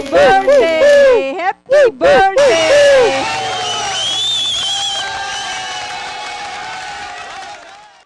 birthday! Happy birthday!